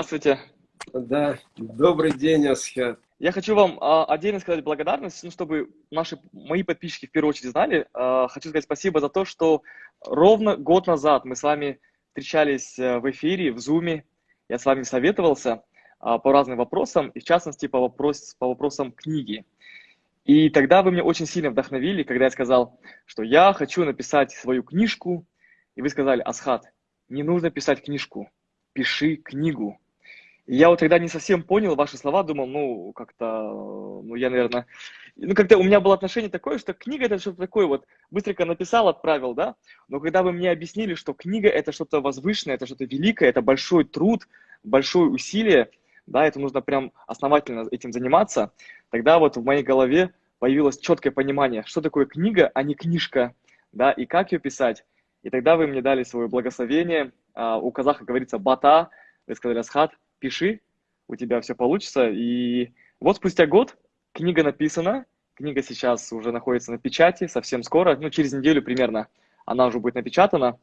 Здравствуйте. Да, добрый день, Асхат. Я хочу вам а, отдельно сказать благодарность, ну, чтобы наши, мои подписчики в первую очередь знали. А, хочу сказать спасибо за то, что ровно год назад мы с вами встречались э, в эфире, в Зуме. Я с вами советовался а, по разным вопросам, и в частности по, вопрос, по вопросам книги. И тогда вы меня очень сильно вдохновили, когда я сказал, что я хочу написать свою книжку, и вы сказали, Асхат, не нужно писать книжку, пиши книгу я вот тогда не совсем понял ваши слова, думал, ну, как-то, ну, я, наверное, ну, как-то у меня было отношение такое, что книга это что-то такое вот, быстренько написал, отправил, да, но когда вы мне объяснили, что книга это что-то возвышенное, это что-то великое, это большой труд, большое усилие, да, это нужно прям основательно этим заниматься, тогда вот в моей голове появилось четкое понимание, что такое книга, а не книжка, да, и как ее писать. И тогда вы мне дали свое благословение, а, у казаха говорится бата, вы сказали, Асхат, пиши, у тебя все получится. И вот спустя год книга написана, книга сейчас уже находится на печати, совсем скоро, ну, через неделю примерно она уже будет напечатана.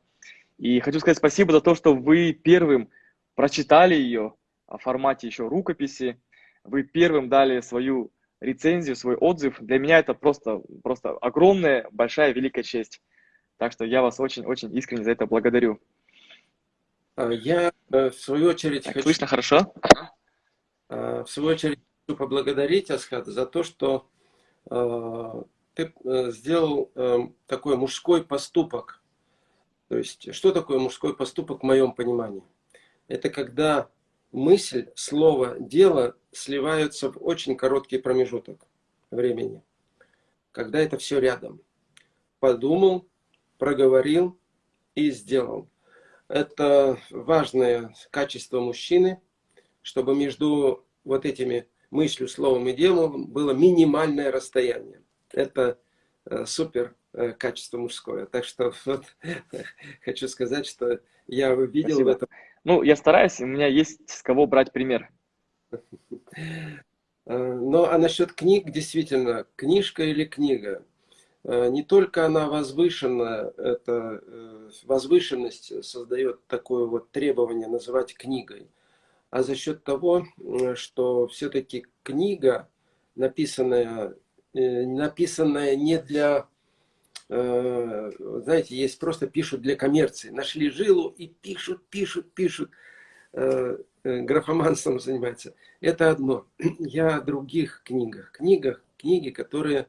И хочу сказать спасибо за то, что вы первым прочитали ее в формате еще рукописи, вы первым дали свою рецензию, свой отзыв. Для меня это просто, просто огромная, большая, великая честь. Так что я вас очень-очень искренне за это благодарю. А, я, э, в свою очередь, так, хочу... Слышно хорошо? А, в свою очередь, хочу поблагодарить, Асхат, за то, что а, ты э, сделал э, такой мужской поступок. То есть, что такое мужской поступок в моем понимании? Это когда мысль, слово, дело сливаются в очень короткий промежуток времени. Когда это все рядом. Подумал, проговорил и сделал. Это важное качество мужчины, чтобы между вот этими мыслью, словом и делом было минимальное расстояние. Это э, супер э, качество мужское. Так что вот, хочу сказать, что я видел Спасибо. в этом. Ну, я стараюсь, у меня есть с кого брать пример. Ну, а насчет книг, действительно, книжка или книга – не только она возвышена, это э, возвышенность создает такое вот требование называть книгой, а за счет того, что все-таки книга, написанная, э, написанная не для, знаете, есть просто пишут для коммерции. Нашли жилу и пишут, пишут, пишут. Графоманством занимается. Это одно. Я о других книгах. Книгах, книги, которые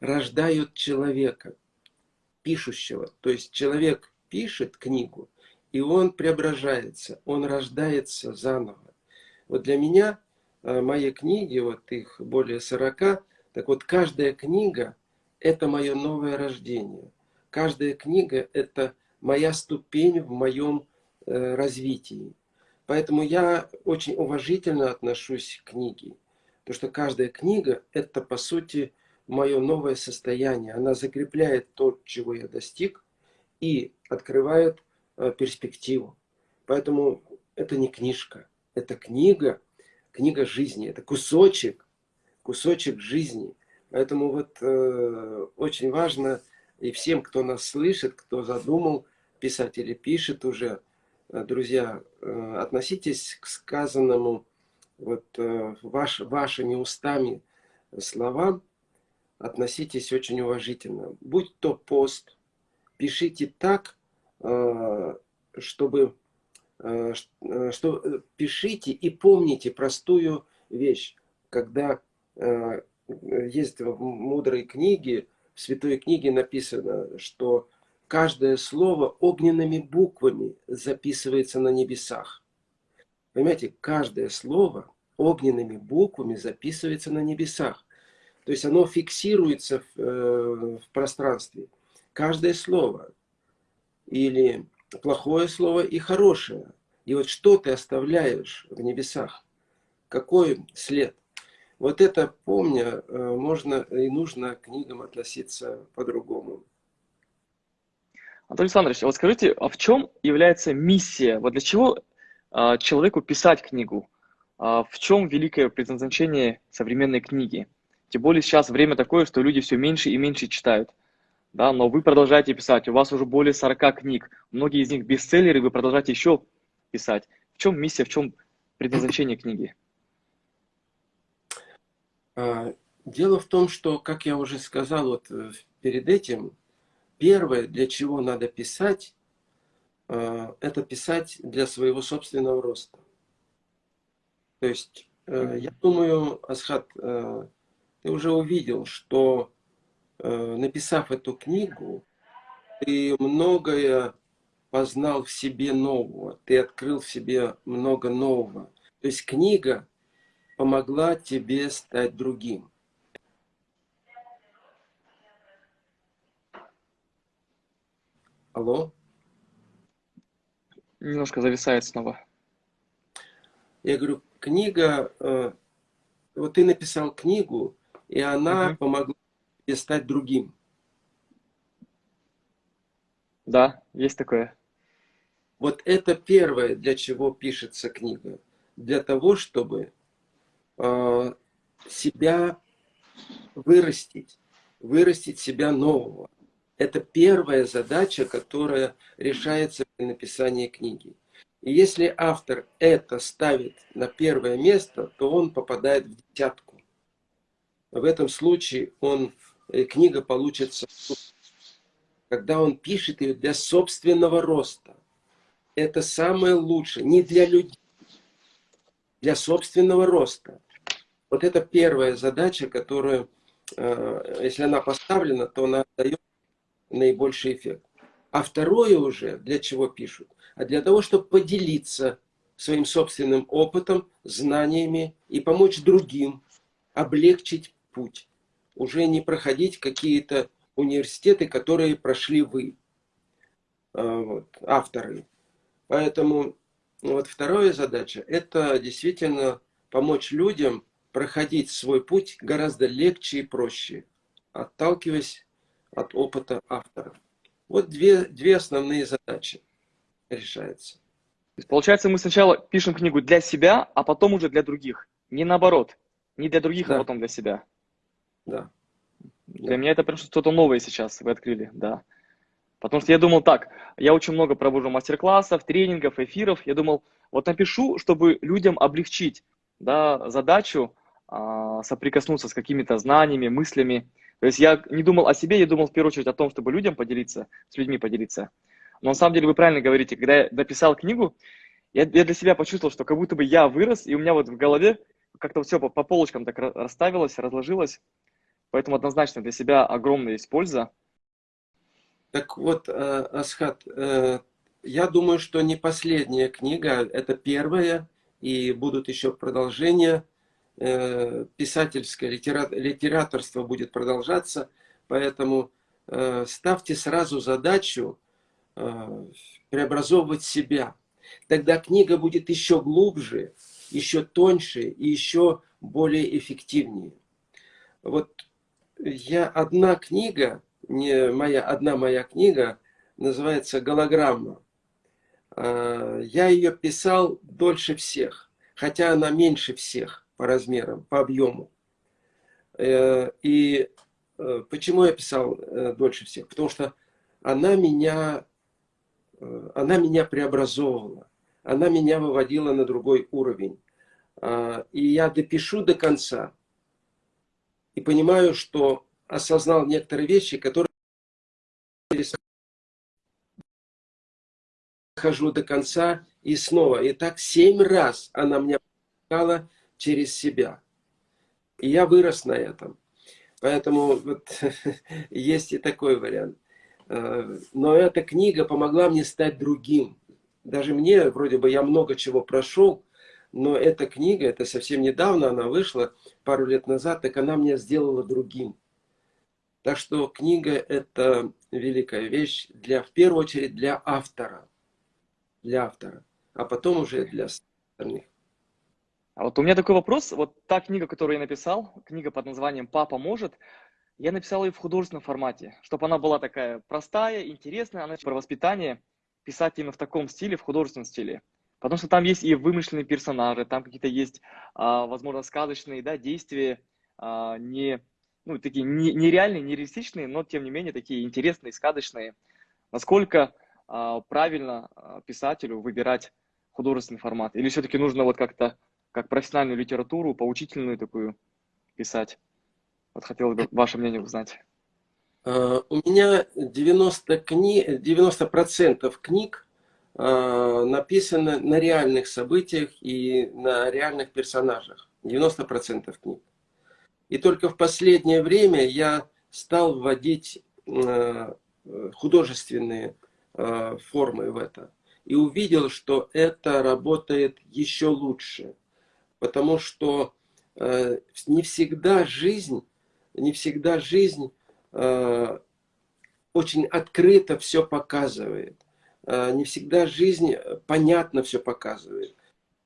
рождают человека, пишущего. То есть человек пишет книгу, и он преображается, он рождается заново. Вот для меня э, мои книги, вот их более 40, так вот каждая книга – это мое новое рождение. Каждая книга – это моя ступень в моем э, развитии. Поэтому я очень уважительно отношусь к книге. Потому что каждая книга – это, по сути, мое новое состояние. Она закрепляет то, чего я достиг, и открывает э, перспективу. Поэтому это не книжка, это книга, книга жизни, это кусочек, кусочек жизни. Поэтому вот э, очень важно и всем, кто нас слышит, кто задумал писать или пишет уже, э, друзья, э, относитесь к сказанному вот э, ваш, вашими устами словам относитесь очень уважительно. Будь то пост, пишите так, э, чтобы, э, э, что пишите и помните простую вещь, когда есть в мудрой книге, в святой книге написано, что каждое слово огненными буквами записывается на небесах. Понимаете, каждое слово огненными буквами записывается на небесах. То есть оно фиксируется в, э, в пространстве. Каждое слово. Или плохое слово и хорошее. И вот что ты оставляешь в небесах? Какой след? Вот это, помня, э, можно и нужно к книгам относиться по-другому. Анатолий Александрович, а вот скажите, а в чем является миссия? Вот для чего а, человеку писать книгу? А в чем великое предназначение современной книги? Тем более сейчас время такое, что люди все меньше и меньше читают. Да, но вы продолжаете писать, у вас уже более 40 книг, многие из них бестселлеры, вы продолжаете еще писать. В чем миссия, в чем предназначение книги? А, дело в том, что, как я уже сказал вот э, перед этим, первое, для чего надо писать, а, это писать для своего собственного роста. То есть, э, я думаю, Асхат, э, ты уже увидел, что написав эту книгу, ты многое познал в себе нового, ты открыл в себе много нового. То есть книга помогла тебе стать другим. Алло? Немножко зависает снова. Я говорю, книга, э, вот ты написал книгу, и она угу. помогла тебе стать другим. Да, есть такое. Вот это первое, для чего пишется книга. Для того, чтобы э, себя вырастить, вырастить себя нового. Это первая задача, которая решается при написании книги. И если автор это ставит на первое место, то он попадает в десятку. В этом случае он, э, книга получится, когда он пишет ее для собственного роста это самое лучшее. Не для людей, для собственного роста. Вот это первая задача, которая, э, если она поставлена, то она дает наибольший эффект. А второе уже, для чего пишут? А для того, чтобы поделиться своим собственным опытом, знаниями и помочь другим облегчить путь. Уже не проходить какие-то университеты, которые прошли вы, э, вот, авторы. Поэтому ну, вот вторая задача – это действительно помочь людям проходить свой путь гораздо легче и проще, отталкиваясь от опыта автора. Вот две, две основные задачи решаются. Получается, мы сначала пишем книгу для себя, а потом уже для других. Не наоборот. Не для других, а да. а потом для себя. Да. Для меня это прям что-то новое сейчас вы открыли, да. Потому что я думал так, я очень много провожу мастер-классов, тренингов, эфиров. Я думал, вот напишу, чтобы людям облегчить да, задачу а, соприкоснуться с какими-то знаниями, мыслями. То есть я не думал о себе, я думал в первую очередь о том, чтобы людям поделиться, с людьми поделиться. Но на самом деле вы правильно говорите, когда я написал книгу, я, я для себя почувствовал, что как будто бы я вырос, и у меня вот в голове как-то все по, по полочкам так расставилось, разложилось. Поэтому однозначно для себя огромная есть польза. Так вот, э, Асхат, э, я думаю, что не последняя книга, это первая, и будут еще продолжения. Э, писательское литераторство будет продолжаться, поэтому ставьте сразу задачу преобразовывать себя. Тогда книга будет еще глубже, еще тоньше и еще более эффективнее. Вот я одна книга, не моя, одна моя книга, называется «Голограмма». А, я ее писал дольше всех, хотя она меньше всех по размерам, по объему. Э, и э, почему я писал э, дольше всех? Потому что она меня, она меня преобразовывала, она меня выводила на другой уровень. А, и я допишу до конца и понимаю, что осознал некоторые вещи, которые хожу до конца и снова. И так семь раз она меня пропускала через себя. И я вырос на этом. Поэтому вот, есть и такой вариант. Э, но эта книга помогла мне стать другим. Даже мне, вроде бы, я много чего прошел, но эта книга, это совсем недавно она вышла, пару лет назад, так она меня сделала другим. Так что книга – это великая вещь, для, в первую очередь для автора. Для автора, а потом уже для остальных. А вот у меня такой вопрос. Вот та книга, которую я написал, книга под названием «Папа может», я написал ее в художественном формате, чтобы она была такая простая, интересная, она про воспитание, писать именно в таком стиле, в художественном стиле. Потому что там есть и вымышленные персонажи, там какие-то есть, а, возможно, сказочные да, действия, а, не ну, такие нереальные, нереалистичные, но тем не менее такие интересные, сказочные. Насколько э, правильно писателю выбирать художественный формат? Или все-таки нужно вот как-то, как профессиональную литературу, поучительную такую писать? Вот хотелось бы ваше мнение узнать. У меня 90%, кни... 90 книг написано на реальных событиях и на реальных персонажах. 90% книг. И только в последнее время я стал вводить uh, художественные формы в это. И увидел, что это работает еще лучше. Потому что не всегда жизнь не всегда жизнь э, очень открыто все показывает. Э, не всегда жизнь понятно все показывает.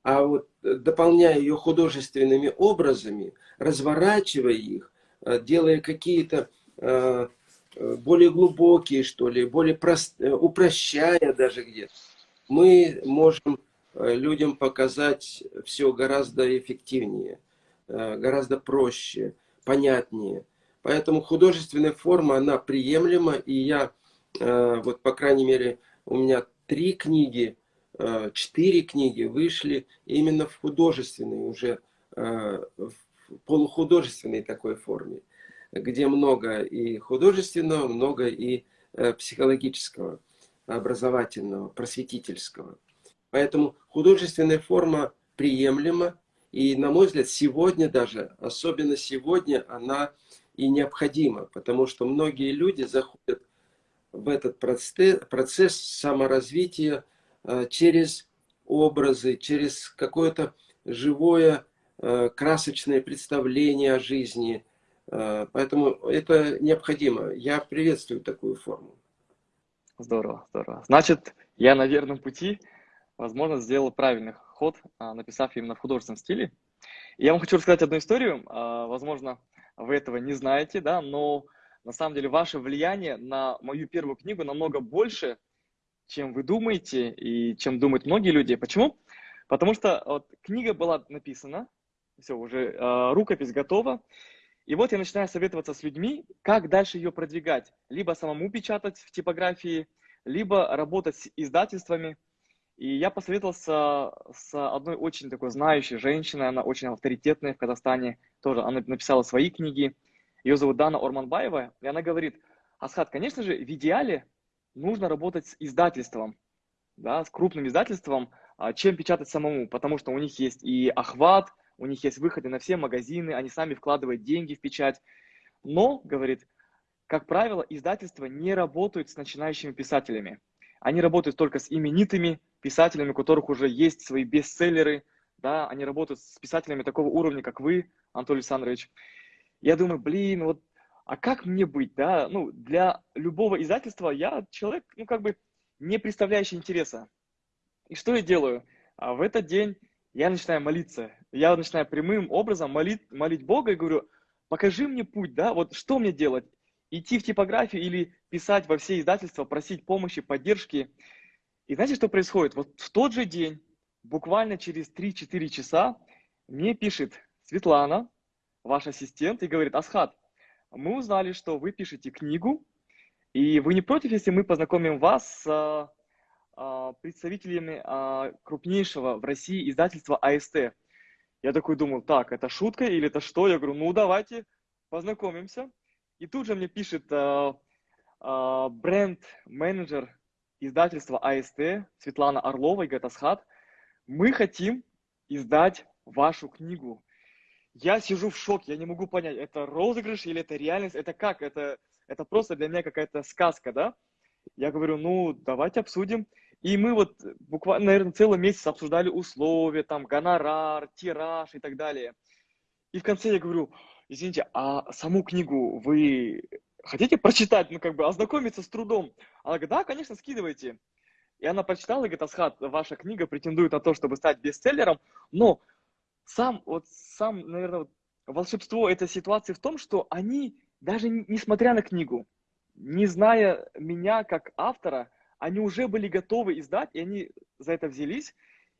А вот э, дополняя ее художественными образами, разворачивая их, э, делая какие-то э, э, более глубокие, что ли, более прост... упрощая даже где-то, мы можем людям показать все гораздо эффективнее, гораздо проще понятнее. Поэтому художественная форма, она приемлема, и я, э, вот по крайней мере, у меня три книги, э, четыре книги вышли именно в художественной, уже э, в полухудожественной такой форме, где много и художественного, много и психологического, образовательного, просветительского. Поэтому художественная форма приемлема, и, на мой взгляд, сегодня даже, особенно сегодня, она и необходима, потому что многие люди заходят в этот процесс, саморазвития э, через образы, через какое-то живое, э, красочное представление о жизни. Э, поэтому это необходимо. Я приветствую такую форму. Здорово, здорово. Значит, я на верном пути, возможно, сделал правильный ход, а, написав именно в художественном стиле. Я вам хочу рассказать одну историю. А, возможно, вы этого не знаете, да, но на самом деле ваше влияние на мою первую книгу намного больше, чем вы думаете и чем думают многие люди. Почему? Потому что вот, книга была написана, все, уже э, рукопись готова, и вот я начинаю советоваться с людьми, как дальше ее продвигать. Либо самому печатать в типографии, либо работать с издательствами – и я посоветовался с одной очень такой знающей женщиной, она очень авторитетная в Казахстане, тоже она написала свои книги. Ее зовут Дана Орманбаева, и она говорит, Асхат, конечно же, в идеале нужно работать с издательством, да, с крупным издательством, а, чем печатать самому, потому что у них есть и охват, у них есть выходы на все магазины, они сами вкладывают деньги в печать. Но, говорит, как правило, издательства не работают с начинающими писателями. Они работают только с именитыми писателями, у которых уже есть свои бестселлеры, да, они работают с писателями такого уровня, как вы, Анатолий Александрович. Я думаю, блин, вот, а как мне быть, да? Ну, для любого издательства я человек, ну, как бы, не представляющий интереса. И что я делаю? А в этот день я начинаю молиться. Я начинаю прямым образом молить, молить Бога и говорю, покажи мне путь, да, вот что мне делать? Идти в типографию или писать во все издательства, просить помощи, поддержки? И знаете, что происходит? Вот в тот же день, буквально через 3-4 часа, мне пишет Светлана, ваш ассистент, и говорит, Асхат, мы узнали, что вы пишете книгу, и вы не против, если мы познакомим вас с а, а, представителями а, крупнейшего в России издательства АСТ. Я такой думал, так, это шутка или это что? Я говорю, ну давайте познакомимся. И тут же мне пишет бренд-менеджер издательство АСТ, Светлана Орлова и Гатасхат, мы хотим издать вашу книгу. Я сижу в шоке, я не могу понять, это розыгрыш или это реальность, это как, это, это просто для меня какая-то сказка, да? Я говорю, ну, давайте обсудим. И мы вот буквально, наверное, целый месяц обсуждали условия, там, гонорар, тираж и так далее. И в конце я говорю, извините, а саму книгу вы хотите прочитать, ну, как бы, ознакомиться с трудом? Она говорит, да, конечно, скидывайте. И она прочитала и говорит, Асхат, ваша книга претендует на то, чтобы стать бестселлером, но сам, вот, сам, наверное, вот, волшебство этой ситуации в том, что они, даже несмотря на книгу, не зная меня как автора, они уже были готовы издать, и они за это взялись.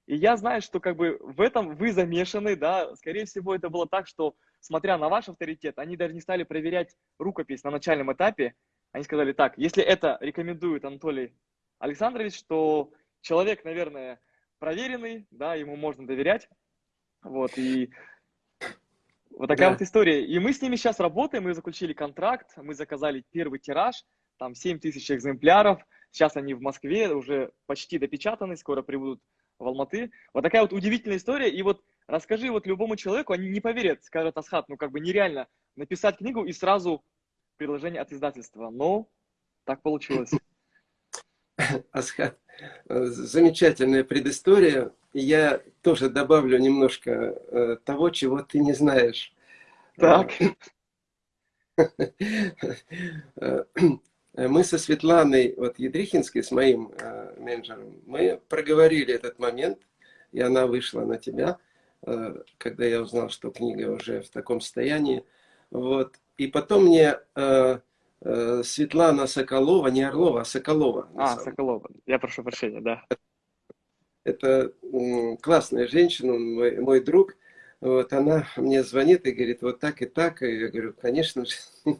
И я знаю, что как бы в этом вы замешаны, да, скорее всего, это было так, что смотря на ваш авторитет, они даже не стали проверять рукопись на начальном этапе. Они сказали так, если это рекомендует Анатолий Александрович, то человек, наверное, проверенный, да, ему можно доверять. Вот, и вот такая да. вот история. И мы с ними сейчас работаем, мы заключили контракт, мы заказали первый тираж, там 7 тысяч экземпляров. Сейчас они в Москве уже почти допечатаны, скоро прибудут в Алматы. Вот такая вот удивительная история. И вот расскажи вот любому человеку, они не поверят, скажут Асхат, ну как бы нереально написать книгу и сразу предложение от издательства. Но так получилось. Асхат, замечательная предыстория. Я тоже добавлю немножко э, того, чего ты не знаешь. Так. Э, мы со Светланой вот, Ядрихинской, с моим э, менеджером, мы проговорили этот момент, и она вышла на тебя, э, когда я узнал, что книга уже в таком состоянии. Вот. И потом мне э, э, Светлана Соколова, не Орлова, а Соколова. А, Соколова, я прошу прощения, да. Это классная женщина, мой, мой друг. Вот она мне звонит и говорит, вот так и так. И я говорю, конечно же.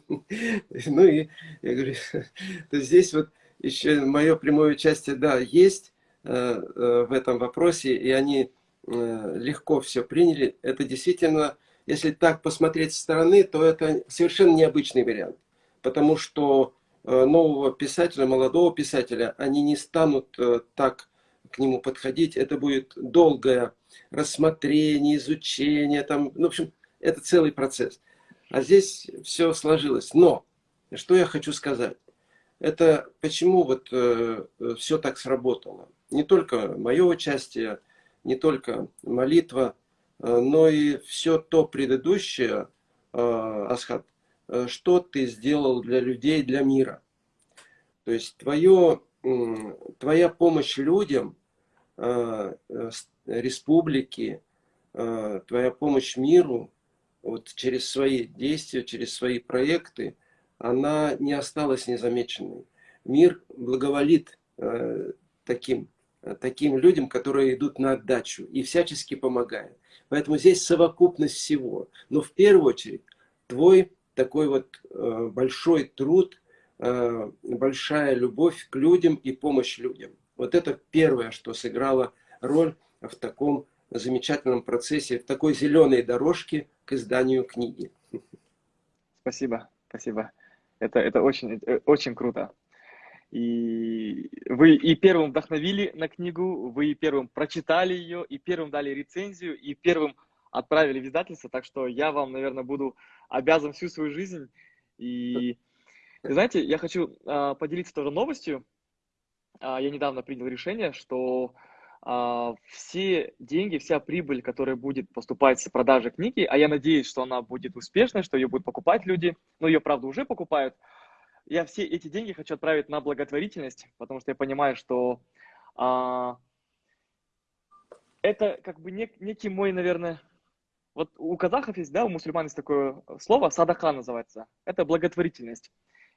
Ну и я говорю, то здесь вот еще мое прямое участие, да, есть э, э, в этом вопросе, и они э, легко все приняли. Это действительно, если так посмотреть со стороны, то это совершенно необычный вариант. Потому что нового писателя, молодого писателя, они не станут так к нему подходить. Это будет долгое рассмотрение, изучение, там, ну, в общем, это целый процесс. А здесь все сложилось. Но, что я хочу сказать, это почему вот э, все так сработало. Не только мое участие, не только молитва, э, но и все то предыдущее, э, Асхат, э, что ты сделал для людей, для мира. То есть твое, э, твоя помощь людям, э, э республики, э, твоя помощь миру, вот через свои действия, через свои проекты, она не осталась незамеченной. Мир благоволит э, таким, таким людям, которые идут на отдачу и всячески помогают. Поэтому здесь совокупность всего. Но в первую очередь твой такой вот э, большой труд, большая любовь к людям и помощь людям. Вот это первое, что сыграло роль в таком замечательном процессе, в такой зеленой дорожке к изданию книги. Спасибо, спасибо. Это, это очень, очень круто. И вы и первым вдохновили на книгу, вы и первым прочитали ее, и первым дали рецензию, и первым отправили в издательство. Так что я вам, наверное, буду обязан всю свою жизнь. И знаете, я хочу а, поделиться тоже новостью. А, я недавно принял решение, что а, все деньги, вся прибыль, которая будет поступать с продажи книги, а я надеюсь, что она будет успешной, что ее будут покупать люди, но ее, правда, уже покупают, я все эти деньги хочу отправить на благотворительность, потому что я понимаю, что а, это как бы нек, некий мой, наверное, вот у казахов есть, да, у мусульман есть такое слово, садака называется, это благотворительность.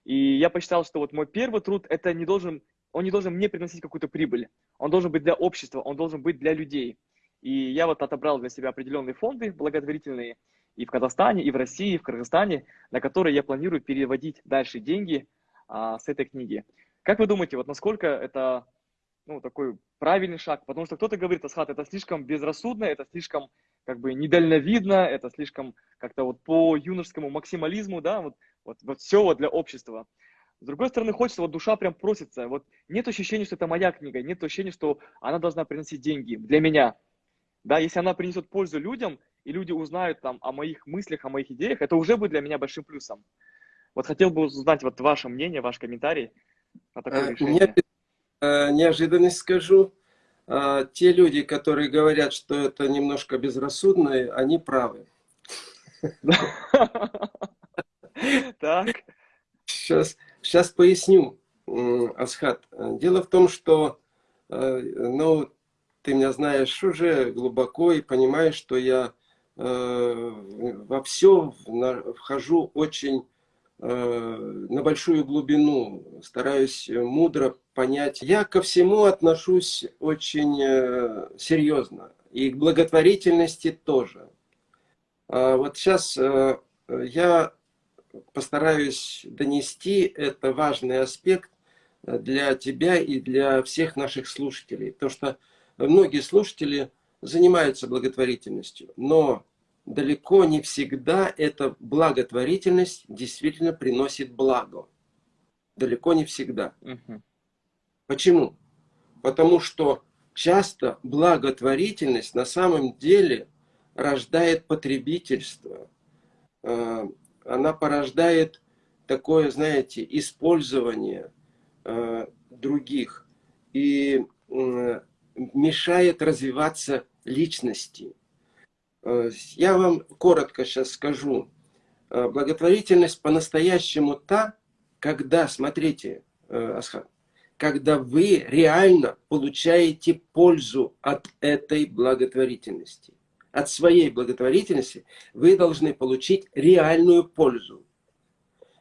И я посчитал, что вот мой первый труд, это не должен он не должен мне приносить какую-то прибыль. Он должен быть для общества, он должен быть для людей. И я вот отобрал для себя определенные фонды благотворительные и в Казахстане, и в России, и в Кыргызстане, на которые я планирую переводить дальше деньги а, с этой книги. Как вы думаете, вот насколько это ну, такой правильный шаг? Потому что кто-то говорит, Асхат, это слишком безрассудно, это слишком как бы недальновидно, это слишком как-то вот по юношескому максимализму, да, вот, вот, вот все вот для общества. С другой стороны, хочется, вот душа прям просится. Вот нет ощущения, что это моя книга, нет ощущения, что она должна приносить деньги для меня. Да, если она принесет пользу людям, и люди узнают там о моих мыслях, о моих идеях, это уже будет для меня большим плюсом. Вот хотел бы узнать вот ваше мнение, ваш комментарий на такое а, решение. Я неожиданность скажу. А, те люди, которые говорят, что это немножко безрассудно, они правы. Так. Сейчас Сейчас поясню, Асхат. Дело в том, что э, ну, ты меня знаешь уже глубоко и понимаешь, что я э, во все вхожу очень на большую глубину, стараюсь мудро понять. Я ко всему отношусь очень серьезно. И к благотворительности тоже. А вот сейчас я постараюсь донести, это важный аспект для тебя и для всех наших слушателей. То, что многие слушатели занимаются благотворительностью, но далеко не всегда эта благотворительность действительно приносит благо. Далеко не всегда. Угу. Почему? Потому что часто благотворительность на самом деле рождает потребительство. Э, она порождает такое, знаете, использование э, других и мешает развиваться личности. Э, я вам коротко сейчас скажу. Благотворительность по-настоящему та, когда, смотрите, Асхат, когда вы реально получаете пользу от этой благотворительности. От своей благотворительности вы должны получить реальную пользу.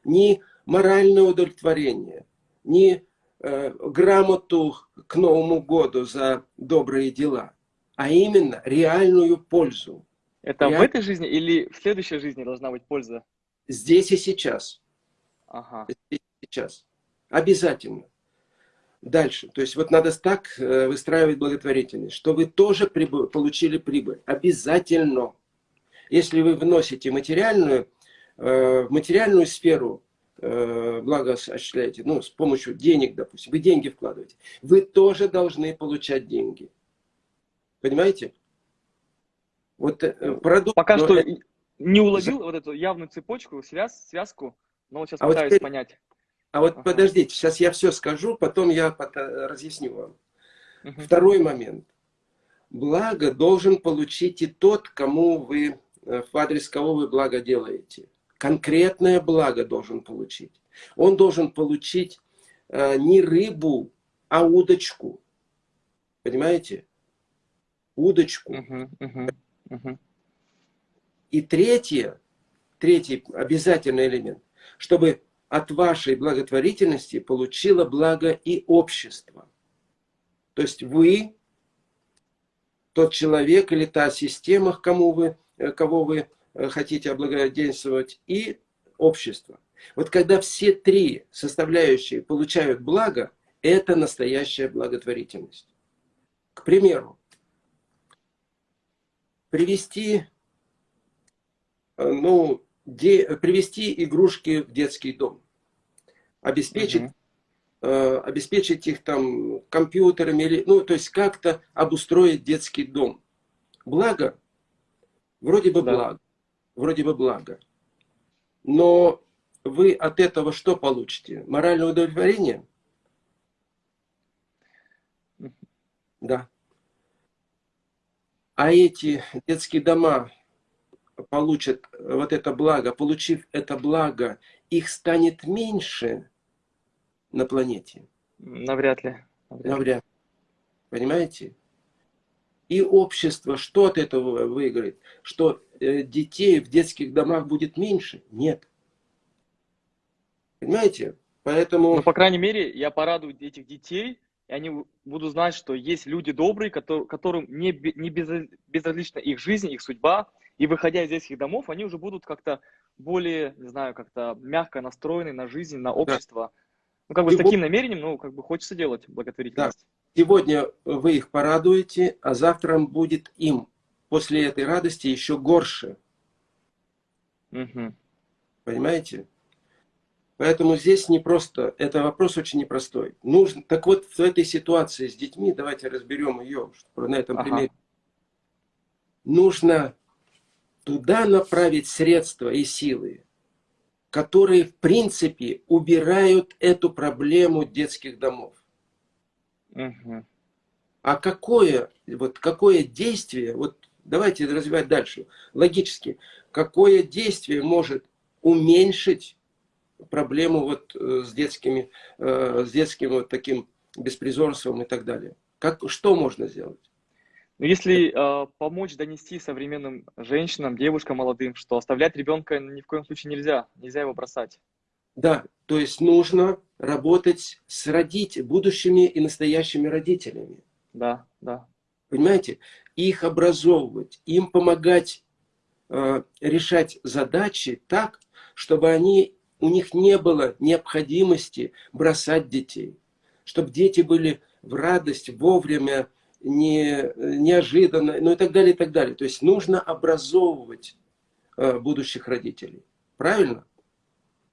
Не моральное удовлетворение, не э, грамоту к Новому году за добрые дела, а именно реальную пользу. Это Реаль... в этой жизни или в следующей жизни должна быть польза? Здесь и сейчас. Ага. Здесь и сейчас. Обязательно. Дальше. То есть вот надо так э, выстраивать благотворительность, что вы тоже прибыль, получили прибыль. Обязательно. Если вы вносите материальную, э, в материальную сферу э, благо осуществляете, ну, с помощью денег, допустим, вы деньги вкладываете, вы тоже должны получать деньги. Понимаете? Вот продукт... Пока что не уловил вот эту явную цепочку, связ, связку, но вот сейчас а пытаюсь вот теперь... понять. А вот ага. подождите, сейчас я все скажу, потом я разъясню вам. Угу. Второй момент. Благо должен получить и тот, кому вы, э, в адрес кого вы благо делаете. Конкретное благо должен получить. Он должен получить э, не рыбу, а удочку. Понимаете? Удочку. Угу, угу, И третье, третий обязательный элемент, чтобы от вашей благотворительности получило благо и общество. То есть вы, тот человек или та система, кому вы, э, кого вы э, хотите облагодетельствовать, и общество. Вот когда все три составляющие получают благо, это настоящая благотворительность. К примеру, привести, э, ну, де, привести игрушки в детский дом, обеспечить, угу. э, обеспечить их там компьютерами, или, ну, то есть как-то обустроить детский дом. Благо, вроде бы да. благо, вроде бы благо. Но вы от этого что получите? Моральное удовлетворение? Да. А эти детские дома получат вот это благо, получив это благо, их станет меньше на планете? Навряд ли. Навряд, Навряд. Понимаете? И общество что от этого выиграет? Что э, детей в детских домах будет меньше? Нет. Понимаете? Поэтому... Ну, по крайней мере, я порадую этих детей, и они будут знать, что есть люди добрые, которым не, не безразлична их жизнь, их судьба, и выходя из детских домов, они уже будут как-то более, не знаю, как-то мягко настроены на жизнь, на общество. Да. Ну, как бы Его... с таким намерением, ну, как бы хочется делать благотворительность. Да. Сегодня вы их порадуете, а завтра будет им после этой радости еще горше. Угу. Понимаете? Поэтому здесь не просто, это вопрос очень непростой. Нужно, так вот, в этой ситуации с детьми, давайте разберем ее на этом ага. примере. Нужно туда направить средства и силы, которые, в принципе, убирают эту проблему детских домов. Угу. А какое, вот, какое действие, вот давайте развивать дальше, логически, какое действие может уменьшить проблему вот э, с, детскими, э, с детским вот таким беспризорством и так далее? Как, что можно сделать? Но ну, если э, помочь донести современным женщинам, девушкам молодым, что оставлять ребенка ни в коем случае нельзя, нельзя его бросать. Да, то есть нужно работать с родителями, будущими и настоящими родителями. Да, да. Понимаете? Их образовывать, им помогать э, решать задачи так, чтобы они, у них не было необходимости бросать детей. Чтобы дети были в радость вовремя не, неожиданно, ну и так далее, и так далее. То есть нужно образовывать э, будущих родителей. Правильно?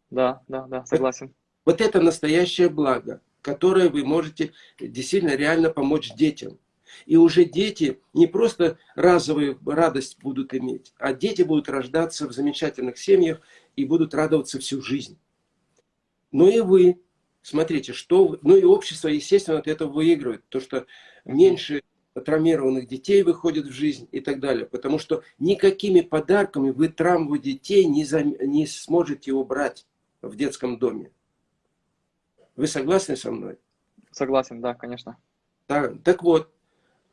Да, да, да, согласен. Вот это настоящее благо, которое вы можете действительно реально помочь детям. И уже дети не просто разовую радость будут иметь, а дети будут рождаться в замечательных семьях и будут радоваться всю жизнь. Но и вы, смотрите, что, ну и общество, естественно, от этого выигрывает, то что меньше травмированных детей выходит в жизнь и так далее. Потому что никакими подарками вы травму детей не, зам... не сможете убрать в детском доме. Вы согласны со мной? Согласен, да, конечно. Так, так вот,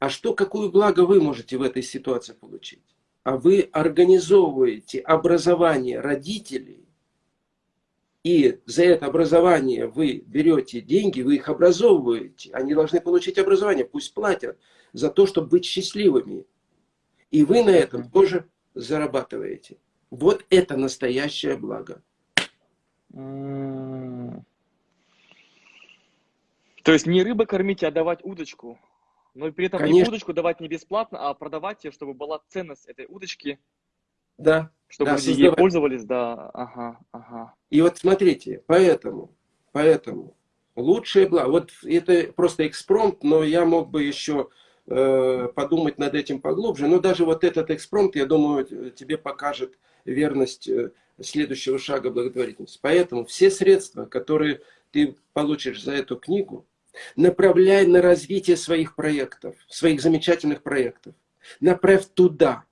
а что, какую благо вы можете в этой ситуации получить? А вы организовываете образование родителей, и за это образование вы берете деньги, вы их образовываете. Они должны получить образование, пусть платят за то, чтобы быть счастливыми. И вы на этом тоже зарабатываете. Вот это настоящее благо. То есть не рыба кормить, а давать удочку. Но при этом Конечно. и удочку давать не бесплатно, а продавать ее, чтобы была ценность этой удочки. Да. Чтобы да, люди создавать. ей пользовались, да. Ага, ага. И вот смотрите, поэтому, поэтому лучшее благо. Вот это просто экспромт, но я мог бы еще э, подумать над этим поглубже. Но даже вот этот экспромт, я думаю, тебе покажет верность э, следующего шага благотворительности. Поэтому все средства, которые ты получишь за эту книгу, направляй на развитие своих проектов, своих замечательных проектов. Направь туда.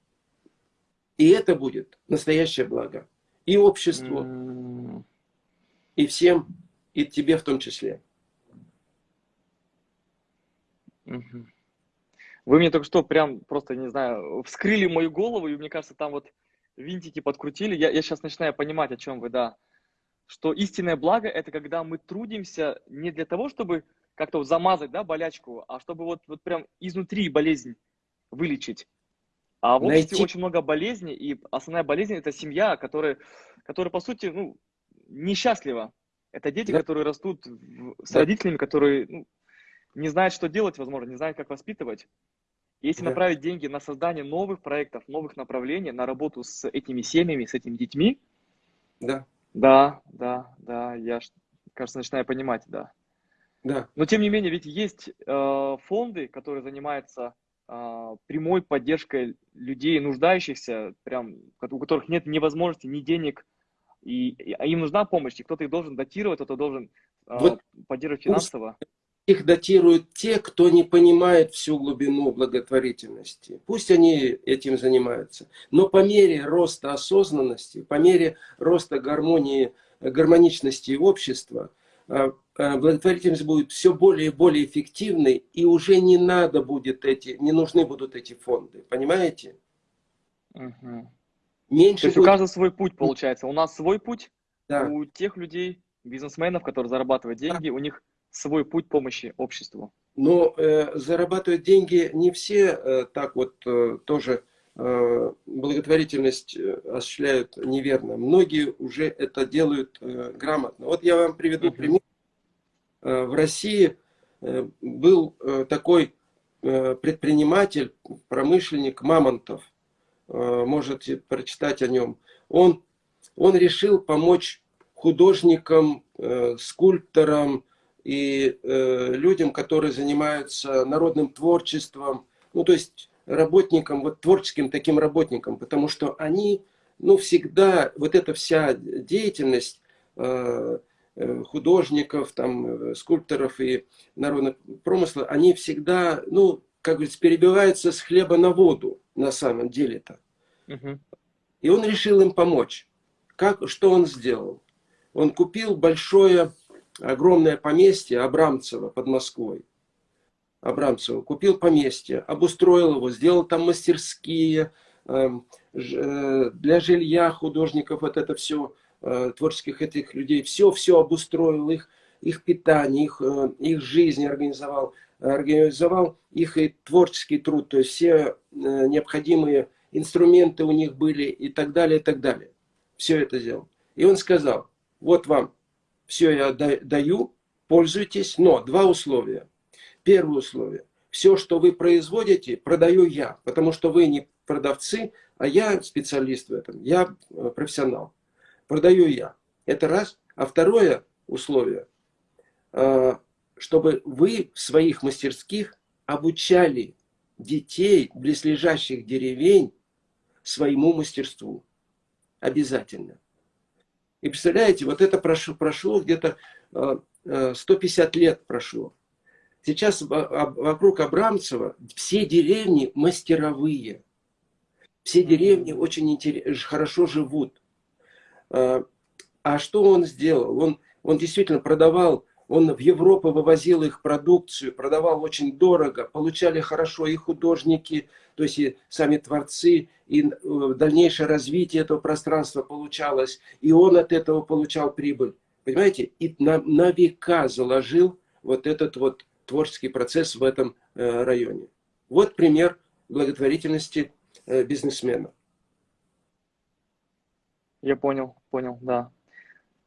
И это будет настоящее благо. И обществу, и всем, и тебе в том числе. Вы мне только что прям просто, не знаю, вскрыли мою голову, и мне кажется, там вот винтики подкрутили. Я, я сейчас начинаю понимать, о чем вы, да. Что истинное благо – это когда мы трудимся не для того, чтобы как-то вот замазать, да, болячку, а чтобы вот, вот прям изнутри болезнь вылечить. А в обществе Найти... очень много болезней, и основная болезнь – это семья, которая, которая по сути, ну, несчастлива. Это дети, да. которые растут с да. родителями, которые ну, не знают, что делать, возможно, не знают, как воспитывать. Если да. направить деньги на создание новых проектов, новых направлений, на работу с этими семьями, с этими детьми, да, да, да, да, я, кажется, начинаю понимать, да. Да. Но тем не менее, ведь есть э, фонды, которые занимаются э, прямой поддержкой людей, нуждающихся, прям, у которых нет ни возможности, ни денег, и, и а им нужна помощь, и кто-то их должен датировать, кто-то должен э, вот поддерживать финансово их датируют те, кто не понимает всю глубину благотворительности. Пусть они этим занимаются. Но по мере роста осознанности, по мере роста гармонии, гармоничности общества, благотворительность будет все более и более эффективной, и уже не надо будет эти, не нужны будут эти фонды. Понимаете? Угу. Меньше То есть будет... у каждого свой путь получается. У нас свой путь, да. у тех людей, бизнесменов, которые зарабатывают деньги, да. у них свой путь помощи обществу? Но э, зарабатывают деньги не все э, так вот э, тоже э, благотворительность э, осуществляют неверно. Многие уже это делают э, грамотно. Вот я вам приведу пример. Э, в России э, был э, такой э, предприниматель, промышленник Мамонтов. Э, можете прочитать о нем. Он, он решил помочь художникам, э, скульпторам, и э, людям, которые занимаются народным творчеством, ну то есть работникам, вот творческим таким работникам, потому что они, ну всегда, вот эта вся деятельность э, э художников, там, э, скульпторов и народных промысла, они всегда, ну, как говорится, перебиваются с хлеба на воду, на самом деле-то. Угу. И он решил им помочь. Как, что он сделал? Он купил большое огромное поместье Абрамцево под Москвой. Абрамцево купил поместье, обустроил его, сделал там мастерские эм, э, для жилья художников, вот это все, э, творческих этих людей, все-все обустроил, их, их питание, их, э, их жизнь организовал, организовал их и творческий труд, то есть все необходимые инструменты у них были и так далее, и так далее. Все это сделал. И он сказал, вот вам все я даю, пользуйтесь, но два условия. Первое условие. все, что вы производите, продаю я, потому что вы не продавцы, а я специалист в этом, я э, профессионал. Продаю я. Это раз. А второе условие, э, чтобы вы в своих мастерских обучали детей близлежащих деревень своему мастерству. Обязательно. И представляете, вот это прошло, прошло где-то 150 лет прошло. Сейчас вокруг Абрамцева все деревни мастеровые. Все деревни очень хорошо живут. А, а что он сделал? Он, он действительно продавал, он в Европу вывозил их продукцию, продавал очень дорого, получали хорошо и художники, то есть и сами творцы, и э, дальнейшее развитие этого пространства получалось, и он от этого получал прибыль. Понимаете? И на, на века заложил вот этот вот творческий процесс в этом э, районе. Вот пример благотворительности э, бизнесмена. Я понял, понял, да.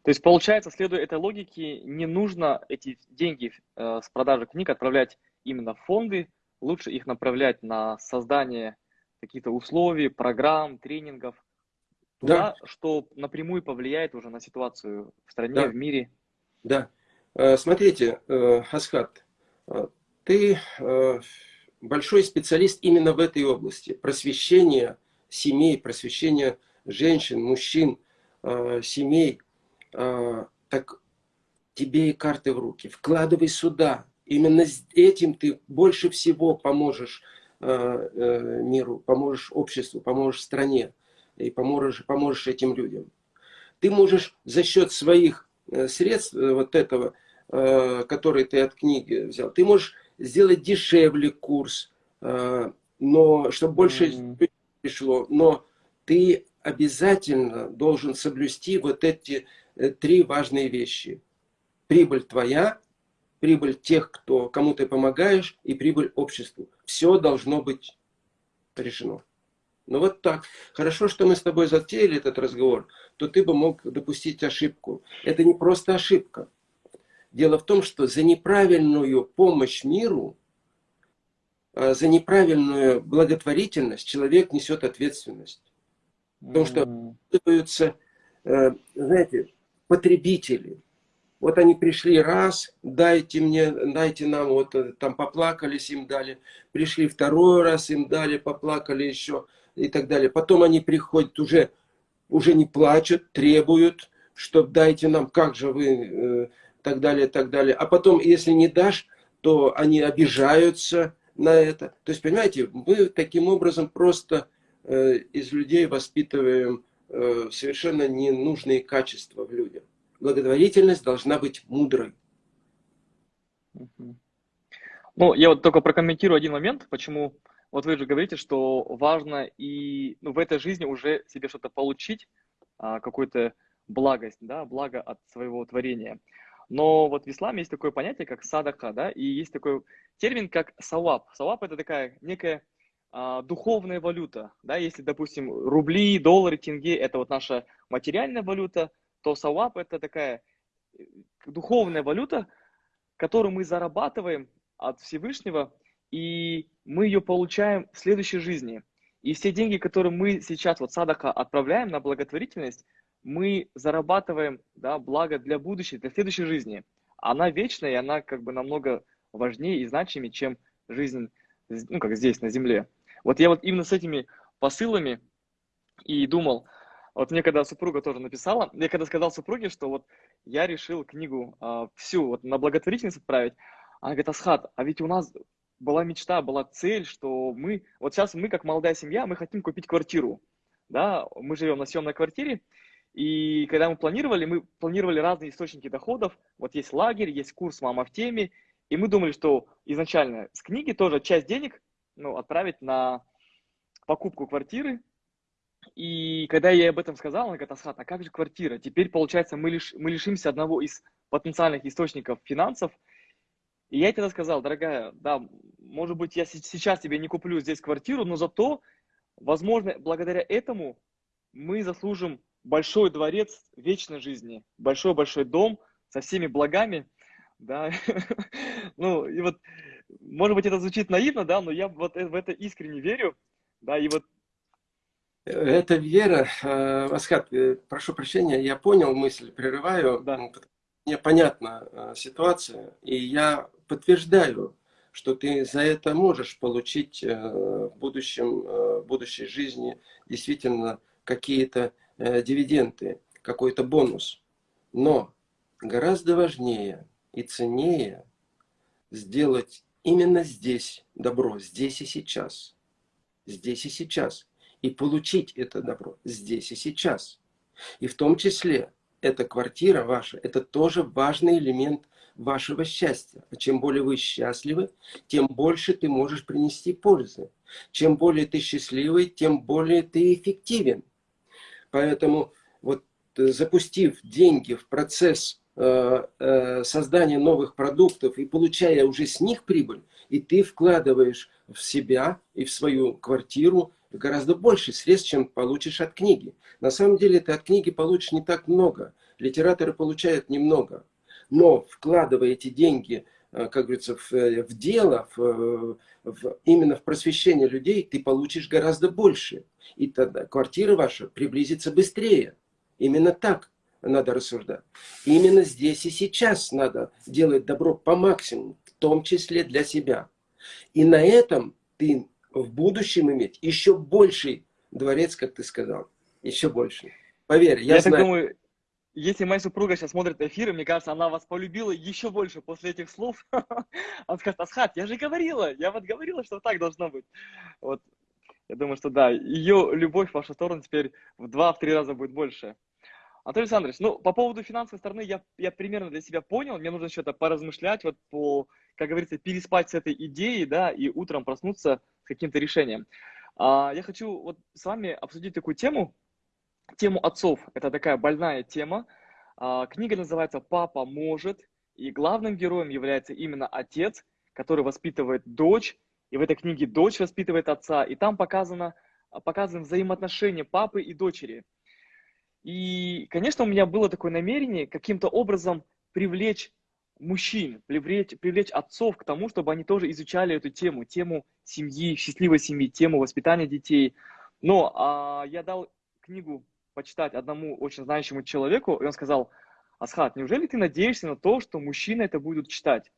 То есть, получается, следуя этой логике, не нужно эти деньги э, с продажи книг отправлять именно в фонды, лучше их направлять на создание каких-то условий, программ, тренингов, туда, да. что напрямую повлияет уже на ситуацию в стране, да. в мире. Да. Смотрите, Асхат, ты а, большой специалист именно в этой области. Просвещение семей, просвещение женщин, мужчин, а, семей. Так тебе и карты в руки. Вкладывай сюда. Именно этим ты больше всего поможешь э, миру, поможешь обществу, поможешь стране и поможешь, поможешь этим людям. Ты можешь за счет своих э, средств э, вот этого Э, который ты от книги взял. Ты можешь сделать дешевле курс, э, но чтобы больше mm -hmm. пришло. Но ты обязательно должен соблюсти вот эти э, три важные вещи. Прибыль твоя, прибыль тех, кто, кому ты помогаешь, и прибыль обществу. Все должно быть решено. Ну вот так. Хорошо, что мы с тобой затеяли этот разговор, то ты бы мог допустить ошибку. Это не просто ошибка. Дело в том, что за неправильную помощь миру, а, за неправильную благотворительность человек несет ответственность. Потому что оказываются, э, знаете, потребители. Вот они пришли раз, дайте мне, дайте нам, вот э, там поплакались, им дали. Пришли второй раз, им дали, поплакали еще и так далее. Потом они приходят уже, уже не плачут, требуют, что дайте нам, как же вы э, так далее, так далее. А потом, если не дашь, то они обижаются на это. То есть, понимаете, мы таким образом просто э, из людей воспитываем э, совершенно ненужные качества в людях. Благотворительность должна быть мудрой. Ну, я вот только прокомментирую один момент, почему вот вы же говорите, что важно и ну, в этой жизни уже себе что-то получить, а, какую-то благость, да, благо от своего творения. Но вот в исламе есть такое понятие, как садака, да, и есть такой термин, как саваб. Саваб это такая некая а, духовная валюта, да, если, допустим, рубли, доллары, тенге – это вот наша материальная валюта, то саваб – это такая э, духовная валюта, которую мы зарабатываем от Всевышнего, и мы ее получаем в следующей жизни. И все деньги, которые мы сейчас, вот садака, отправляем на благотворительность, мы зарабатываем да, благо для будущей, для следующей жизни. Она вечная, и она как бы намного важнее и значимее, чем жизнь, ну, как здесь, на Земле. Вот я вот именно с этими посылами и думал, вот мне когда супруга тоже написала, я когда сказал супруге, что вот я решил книгу э, всю вот на благотворительность отправить, она говорит, Асхат, а ведь у нас была мечта, была цель, что мы, вот сейчас мы как молодая семья, мы хотим купить квартиру, да, мы живем на съемной квартире, и когда мы планировали, мы планировали разные источники доходов. Вот есть лагерь, есть курс «Мама в теме». И мы думали, что изначально с книги тоже часть денег ну, отправить на покупку квартиры. И когда я ей об этом сказал, она говорит, Асхат, а как же квартира? Теперь, получается, мы, лиш, мы лишимся одного из потенциальных источников финансов. И я ей тогда сказал, дорогая, да, может быть, я сейчас тебе не куплю здесь квартиру, но зато, возможно, благодаря этому мы заслужим большой дворец вечной жизни, большой-большой дом со всеми благами, да, ну, и вот может быть, это звучит наивно, да, но я вот в это искренне верю, да, и вот это вера, э, Асхат, э, прошу прощения, я понял мысль, прерываю. Да. Мне понятна э, ситуация, и я подтверждаю, что ты за это можешь получить в будущем, в будущей жизни действительно какие-то дивиденды, какой-то бонус. Но гораздо важнее и ценнее сделать именно здесь добро, здесь и сейчас. Здесь и сейчас и получить это добро здесь и сейчас. И в том числе эта квартира ваша, это тоже важный элемент вашего счастья. А чем более вы счастливы, тем больше ты можешь принести пользы. Чем более ты счастливый, тем более ты эффективен. Поэтому вот э, запустив деньги в процесс э, э, создания новых продуктов и получая уже с них прибыль, и ты вкладываешь в себя и в свою квартиру гораздо больше средств, чем получишь от книги. На самом деле ты от книги получишь не так много. Литераторы получают немного. Но вкладывая эти деньги, как говорится, в, э, в дело, в, в, именно в просвещение людей, ты получишь гораздо больше. И тогда квартира ваша приблизится быстрее. Именно так надо рассуждать. Именно здесь и сейчас надо делать добро по максимуму, в том числе для себя. И на этом ты в будущем иметь еще больший дворец, как ты сказал. Еще больше. Поверь, я, я знаю. Так думаю, если моя супруга сейчас смотрит эфир, мне кажется, она вас полюбила еще больше после этих слов. Она скажет, Асхат, я же говорила, я вот говорила, что так должно быть. Вот. Я думаю, что да, ее любовь в вашу сторону теперь в два-три раза будет больше. Анатолий Александрович, ну, по поводу финансовой стороны я, я примерно для себя понял. Мне нужно что-то поразмышлять, вот по, как говорится, переспать с этой идеей, да, и утром проснуться с каким-то решением. А, я хочу вот с вами обсудить такую тему, тему отцов. Это такая больная тема. А, книга называется «Папа может», и главным героем является именно отец, который воспитывает дочь, и в этой книге дочь воспитывает отца, и там показано, показаны взаимоотношения папы и дочери – и, конечно, у меня было такое намерение каким-то образом привлечь мужчин, привлечь, привлечь отцов к тому, чтобы они тоже изучали эту тему, тему семьи, счастливой семьи, тему воспитания детей. Но а, я дал книгу почитать одному очень знающему человеку, и он сказал, Асхат, неужели ты надеешься на то, что мужчины это будут читать?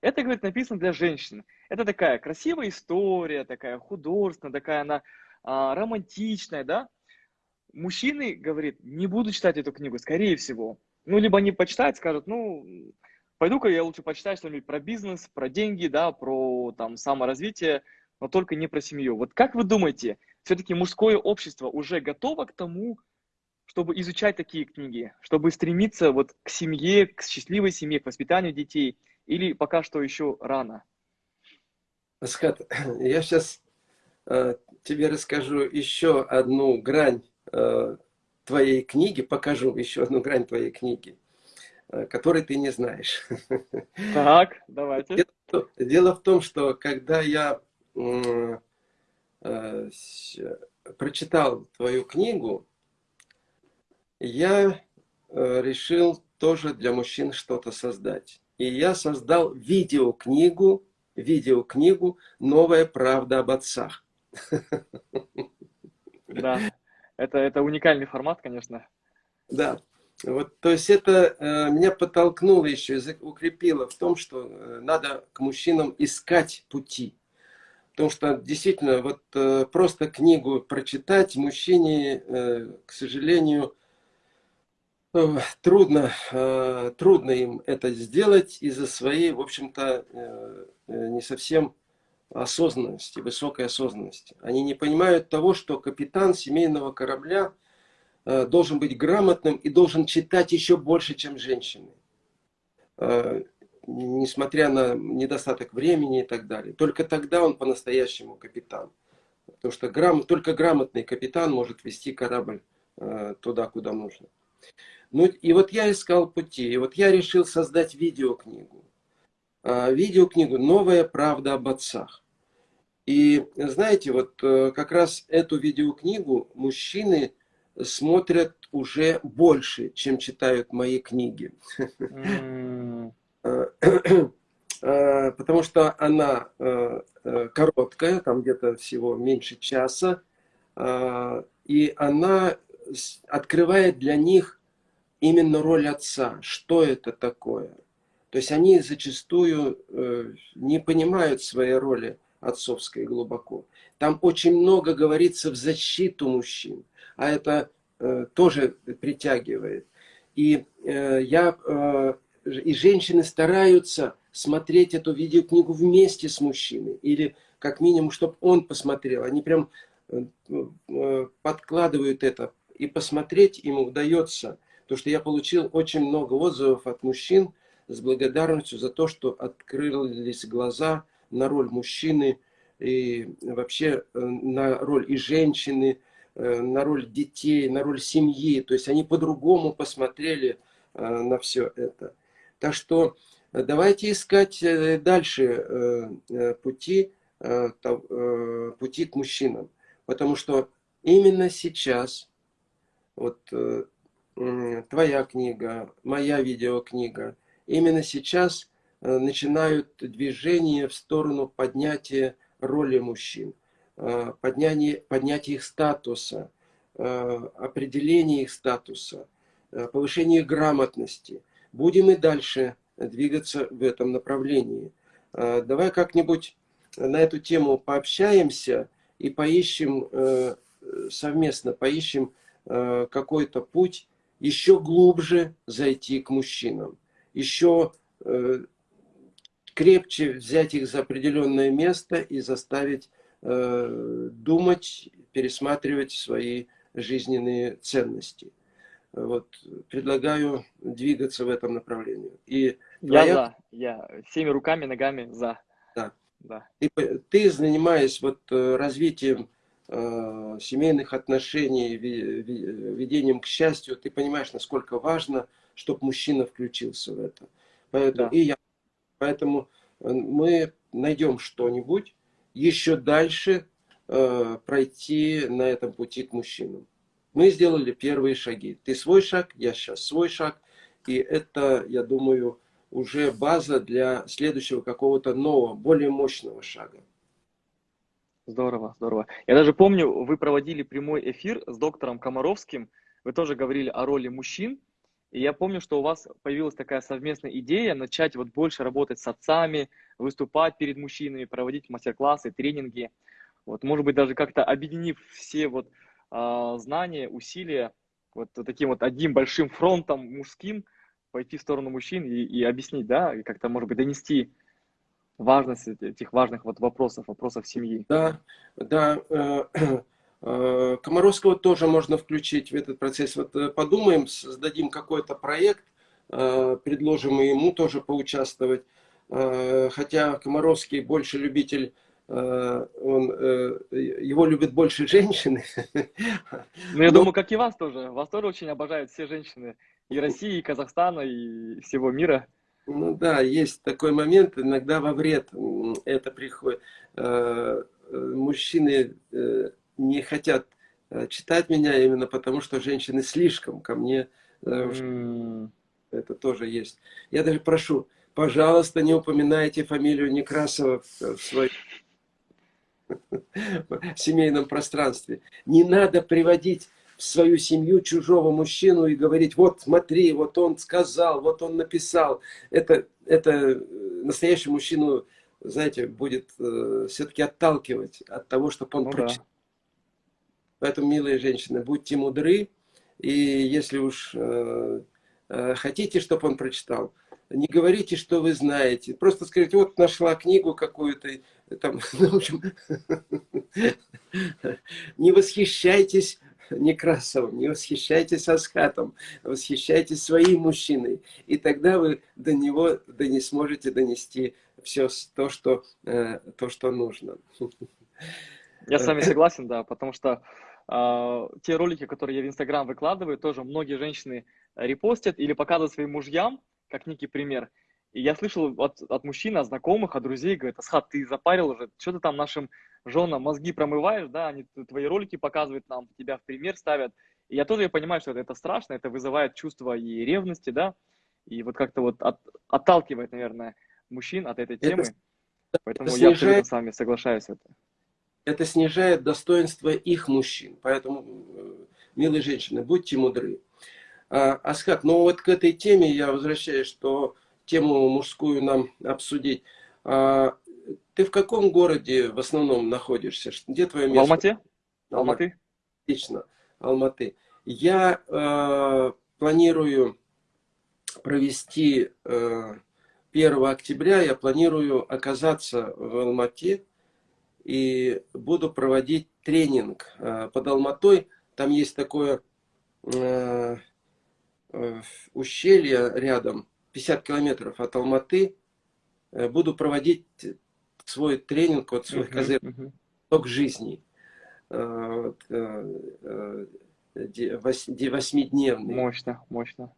Это, говорит, написано для женщин. Это такая красивая история, такая художественная, такая она а, романтичная, да? мужчины, говорит, не буду читать эту книгу, скорее всего. Ну, либо они почитают, скажут, ну, пойду-ка я лучше почитаю что-нибудь про бизнес, про деньги, да, про там саморазвитие, но только не про семью. Вот как вы думаете, все-таки мужское общество уже готово к тому, чтобы изучать такие книги, чтобы стремиться вот к семье, к счастливой семье, к воспитанию детей, или пока что еще рано? Асхат, я сейчас э, тебе расскажу еще одну грань Э, твоей книги, покажу еще одну грань твоей книги, э, которой ты не знаешь. Так, давайте. Дело, дело в том, что когда я э, прочитал твою книгу, я э, решил тоже для мужчин что-то создать. И я создал видеокнигу, видеокнигу «Новая правда об отцах». Да это, это уникальный формат, конечно. Да. Вот, то есть это э, меня подтолкнуло еще, укрепило в том, что э, надо к мужчинам искать пути. Потому что действительно, вот э, просто книгу прочитать мужчине, э, к сожалению, трудно, э, трудно им это сделать из-за своей, в общем-то, э, э не совсем осознанности, высокой осознанности. Они не понимают того, что капитан семейного корабля должен быть грамотным и должен читать еще больше, чем женщины. Несмотря на недостаток времени и так далее. Только тогда он по-настоящему капитан. Потому что грам... только грамотный капитан может вести корабль туда, куда нужно. Ну и вот я искал пути. И вот я решил создать видеокнигу. Видеокнигу «Новая правда об отцах». И знаете, вот э, как раз эту видеокнигу мужчины смотрят уже больше, чем читают мои книги. э, потому что она э, короткая, там где-то всего меньше часа, и она открывает для них именно роль отца. Что это такое? То есть они зачастую не понимают своей роли отцовской глубоко. Там очень много говорится в защиту мужчин, а это тоже притягивает. И я и женщины стараются смотреть эту видеокнигу вместе с мужчиной. Или как минимум, чтобы он посмотрел. Они прям э, э, подкладывают это. И посмотреть им удается. Потому что я получил очень много отзывов от мужчин с благодарностью за то, что открылись глаза на роль мужчины и вообще э, на роль и женщины, на роль детей, на роль семьи. То есть они по-другому посмотрели на все это. Так что э, давайте искать э, дальше э, пути, пути к мужчинам. Потому что именно сейчас, вот твоя книга, моя видеокнига, именно сейчас начинают движение в сторону поднятия роли мужчин, поднятия, поднятия их статуса, определения их статуса, повышения грамотности – будем и дальше двигаться в этом направлении. Давай как-нибудь на эту тему пообщаемся и поищем э, совместно, поищем э, какой-то путь еще глубже зайти к мужчинам, еще э, крепче взять их за определенное место и заставить думать, пересматривать свои жизненные ценности. Вот, предлагаю двигаться в этом направлении. И твоя... Я за, я всеми руками, ногами за. Да. да. Ты, ты занимаясь вот э, развитием э, семейных отношений, ведением к счастью, ты понимаешь, насколько важно, чтобы мужчина включился в это. Поэтому, да. и я, поэтому э, мы найдем что-нибудь еще дальше э, пройти на этом пути к мужчинам. Мы сделали первые шаги. Ты свой шаг, я сейчас свой шаг. И это, я думаю, уже база для следующего какого-то нового, более мощного шага. Здорово, здорово. Я даже помню, вы проводили прямой эфир с доктором Комаровским. Вы тоже говорили о роли мужчин. И я помню, что у вас появилась такая совместная идея начать вот больше работать с отцами, выступать перед мужчинами, проводить мастер-классы, тренинги. Вот, может быть, даже как-то объединив все вот а, знания, усилия вот таким вот одним большим фронтом мужским пойти в сторону мужчин и, и объяснить, да, и как-то, может быть, донести важность этих важных вот вопросов, вопросов семьи. Да, да. Э, э, Комаровского тоже можно включить в этот процесс. Вот э, подумаем, создадим какой-то проект, предложим ему тоже поучаствовать. Хотя Комаровский больше любитель он, его любят больше женщины. Ну, я Но... думаю, как и вас тоже. Вас тоже очень обожают все женщины и России, и Казахстана, и всего мира. Ну да, есть такой момент, иногда во вред это приходит. Э, мужчины не хотят читать меня именно потому, что женщины слишком ко мне. Mm. Это тоже есть. Я даже прошу, пожалуйста, не упоминайте фамилию Некрасова в своей в семейном пространстве. Не надо приводить в свою семью чужого мужчину и говорить, вот смотри, вот он сказал, вот он написал. Это, это э, настоящий мужчину, знаете, будет э, все-таки отталкивать от того, чтобы он ну, прочитал. Да. Поэтому, милые женщины, будьте мудры, и если уж э, э, хотите, чтобы он прочитал, не говорите, что вы знаете. Просто скажите, вот нашла книгу какую-то, там, ну, в общем, не восхищайтесь Некрасовым, не восхищайтесь Аскатом, восхищайтесь своим мужчиной. И тогда вы до него да не сможете донести все то, что, э, то, что нужно. Я с вами согласен, да, потому что э, те ролики, которые я в Инстаграм выкладываю, тоже многие женщины репостят или показывают своим мужьям, как некий пример. И я слышал от, от мужчин, от знакомых, от друзей, говорят, Асхат, ты запарил уже, что ты там нашим женам мозги промываешь, да, они твои ролики показывают нам, тебя в пример ставят. И я тоже я понимаю, что это, это страшно, это вызывает чувство и ревности, да, и вот как-то вот от, отталкивает, наверное. мужчин от этой темы. Это, Поэтому это снижает, я абсолютно с вами соглашаюсь. Это. это снижает достоинство их мужчин. Поэтому, э, милые женщины, будьте мудры. А, Асхат, ну вот к этой теме я возвращаюсь, что тему мужскую нам обсудить. А, ты в каком городе в основном находишься? Где твое место? В Алмате. Алматы. Отлично. Алматы. Я э, планирую провести э, 1 октября, я планирую оказаться в Алмате и буду проводить тренинг э, под Алматой. Там есть такое э, э, ущелье рядом, 50 километров от Алматы. Э, буду проводить свой тренинг, вот свой uh -huh, uh -huh. ток жизни. Э, э, восьмидневный. Мощно, мощно.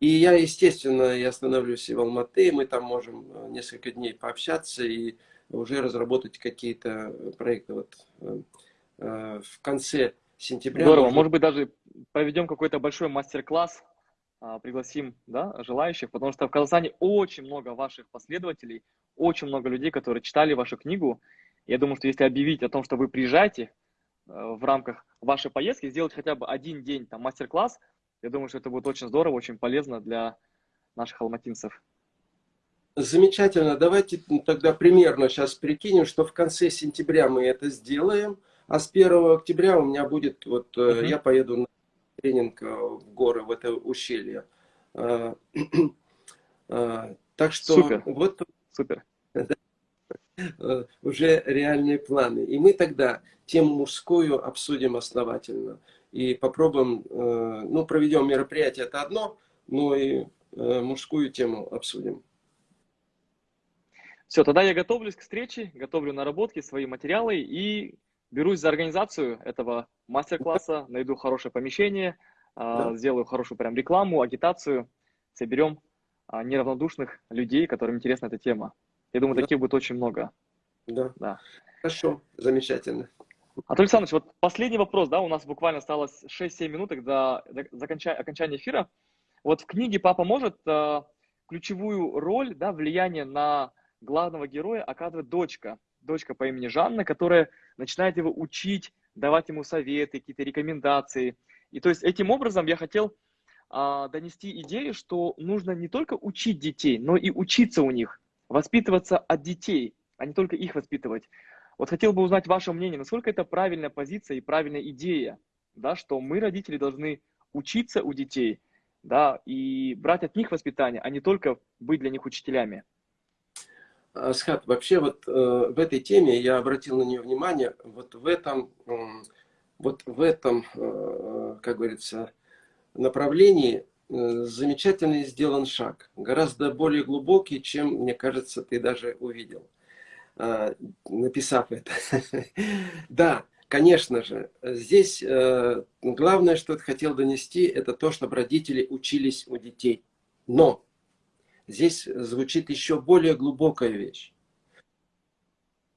И я, естественно, я остановлюсь и в Алматы, мы там можем несколько дней пообщаться и уже разработать какие-то проекты. Вот в конце сентября. Здорово, может быть даже проведем какой-то большой мастер-класс, пригласим да, желающих, потому что в Казахстане очень много ваших последователей, очень много людей, которые читали вашу книгу. Я думаю, что если объявить о том, что вы приезжаете, Э, в рамках вашей поездки сделать хотя бы один день там мастер-класс. Я думаю, что это будет очень здорово, очень полезно для наших алматинцев. Замечательно. Давайте тогда примерно сейчас прикинем, что в конце сентября мы это сделаем, а с 1 октября у меня будет, вот -huh. я поеду на тренинг э, в горы, в это ущелье. Так что Супер. вот Супер. Э, уже реальные планы. И мы тогда тему мужскую обсудим основательно. И попробуем, э, ну, проведем мероприятие, это одно, но и э, мужскую тему обсудим. Все, тогда я готовлюсь к встрече, готовлю наработки, свои материалы и берусь за организацию этого мастер-класса, найду хорошее помещение, да. сделаю хорошую прям рекламу, агитацию, соберем неравнодушных людей, которым интересна эта тема. Я думаю, да. таких будет очень много. Да. да. Хорошо, замечательно. Анатолий Александрович, вот последний вопрос, да, у нас буквально осталось 6-7 минут до, до окончания эфира. Вот в книге «Папа может» э, ключевую роль, да, влияние на главного героя оказывает дочка, дочка по имени Жанна, которая начинает его учить, давать ему советы, какие-то рекомендации. И то есть этим образом я хотел а, донести идею, что нужно не только учить детей, но и учиться у них воспитываться от детей, а не только их воспитывать. Вот хотел бы узнать ваше мнение, насколько это правильная позиция и правильная идея, да, что мы, родители, должны учиться у детей, да, и брать от них воспитание, а не только быть для них учителями. Асхат, вообще вот э, в этой теме я обратил на нее внимание, вот в этом, э, вот в этом, э, как говорится, направлении Э, замечательный сделан шаг, гораздо более глубокий, чем, мне кажется, ты даже увидел, э, написав это. Да, конечно же, здесь э, главное, что я хотел донести, это то, чтобы родители учились у детей. Но здесь звучит еще более глубокая вещь.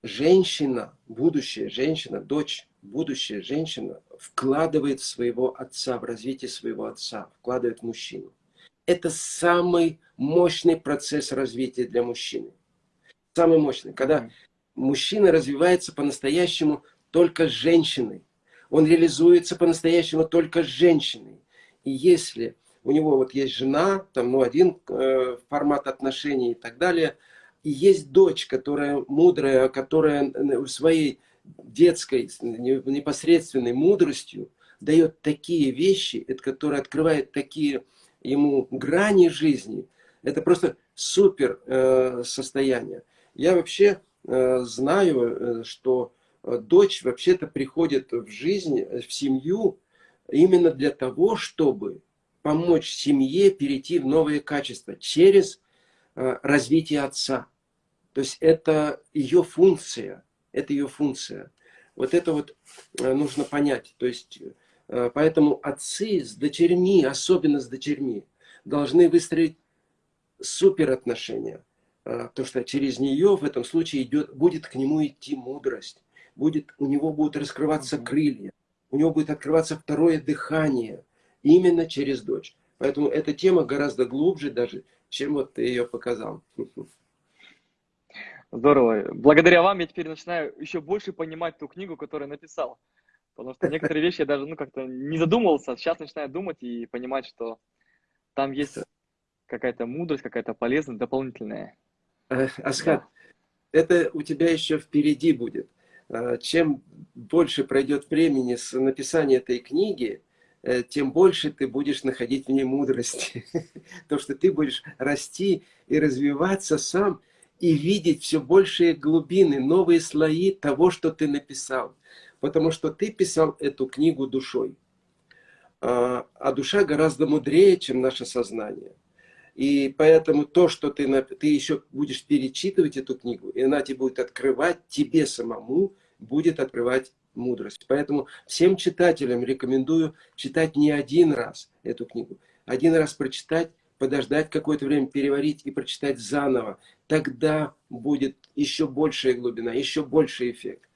Женщина, будущая женщина, дочь, будущая женщина вкладывает в своего отца, в развитие своего отца, вкладывает в мужчину. Это самый мощный процесс развития для мужчины. Самый мощный. Когда мужчина развивается по-настоящему только с женщиной. Он реализуется по-настоящему только с женщиной. И если у него вот есть жена, там, ну, один э, формат отношений и так далее, и есть дочь, которая мудрая, которая в своей детской, непосредственной мудростью дает такие вещи, которые открывают такие ему грани жизни. Это просто супер э, состояние. Я вообще э, знаю, э, что дочь вообще-то приходит в жизнь, в семью именно для того, чтобы помочь семье перейти в новые качества через э, развитие отца. То есть это ее функция это ее функция. Вот это вот э, нужно понять. То есть, э, поэтому отцы с дочерьми, особенно с дочерьми, должны выстроить супер отношения. Потому что через нее в этом случае идет, будет к нему идти мудрость. Будет, у него будут раскрываться крылья. У него будет открываться второе дыхание. Именно через дочь. Поэтому эта тема гораздо глубже даже, чем вот ты ее показал. Здорово. Благодаря вам я теперь начинаю еще больше понимать ту книгу, которую написал. Потому что некоторые вещи я даже ну, как-то не задумывался, сейчас начинаю думать и понимать, что там есть какая-то мудрость, какая-то полезность дополнительная. Э, Асхат, да. это у тебя еще впереди будет. А, чем больше пройдет времени с написания этой книги, э, тем больше ты будешь находить в ней мудрости. То, что ты будешь расти и развиваться сам, и видеть все большие глубины, новые слои того, что ты написал. Потому что ты писал эту книгу душой. А, а душа гораздо мудрее, чем наше сознание. И поэтому то, что ты, ты еще будешь перечитывать эту книгу, и она тебе будет открывать, тебе самому будет открывать мудрость. Поэтому всем читателям рекомендую читать не один раз эту книгу. Один раз прочитать, подождать какое-то время, переварить и прочитать заново. Тогда будет еще большая глубина, еще больший эффект.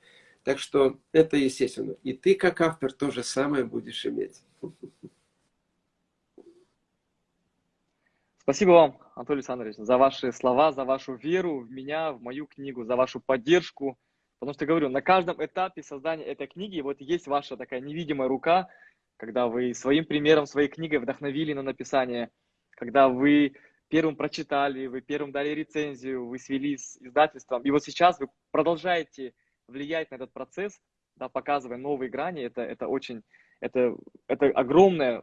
Так что это естественно. И ты, как автор, то же самое будешь иметь. Спасибо вам, Анатолий Александрович, за ваши слова, за вашу веру в меня, в мою книгу, за вашу поддержку. Потому что, говорю, на каждом этапе создания этой книги вот есть ваша такая невидимая рука, когда вы своим примером, своей книгой вдохновили на написание, когда вы первым прочитали, вы первым дали рецензию, вы свели с издательством. И вот сейчас вы продолжаете влиять на этот процесс, да, показывая новые грани. Это, это очень, это, это огромное,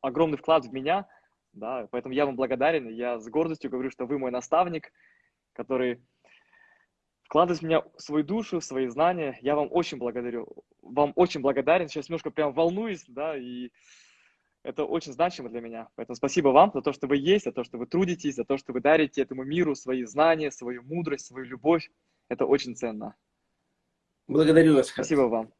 огромный вклад в меня – да, поэтому я вам благодарен, я с гордостью говорю, что вы мой наставник, который вкладывает в меня свою душу, свои знания. Я вам очень благодарю, вам очень благодарен. Сейчас немножко прям волнуюсь, да, и это очень значимо для меня. Поэтому спасибо вам за то, что вы есть, за то, что вы трудитесь, за то, что вы дарите этому миру свои знания, свою мудрость, свою любовь. Это очень ценно. Благодарю вас. Спасибо вам.